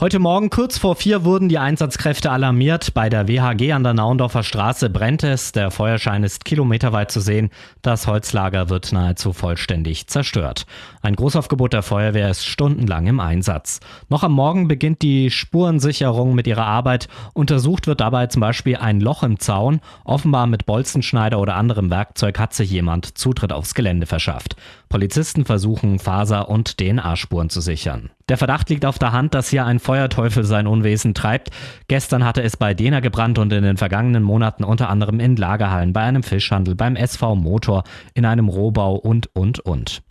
Heute Morgen kurz vor vier wurden die Einsatzkräfte alarmiert. Bei der WHG an der Naundorfer Straße brennt es. Der Feuerschein ist kilometerweit zu sehen. Das Holzlager wird nahezu vollständig zerstört. Ein Großaufgebot der Feuerwehr ist stundenlang im Einsatz. Noch am Morgen beginnt die Spurensicherung mit ihrer Arbeit. Untersucht wird dabei zum Beispiel ein Loch im Zaun. Offenbar mit Bolzenschneider oder anderem Werkzeug hat sich jemand Zutritt aufs Gelände verschafft. Polizisten versuchen Faser- und DNA-Spuren zu sichern. Der Verdacht liegt auf der Hand, dass hier ein Feuerteufel sein Unwesen treibt. Gestern hatte es bei Dena gebrannt und in den vergangenen Monaten unter anderem in Lagerhallen, bei einem Fischhandel, beim SV Motor, in einem Rohbau und, und, und.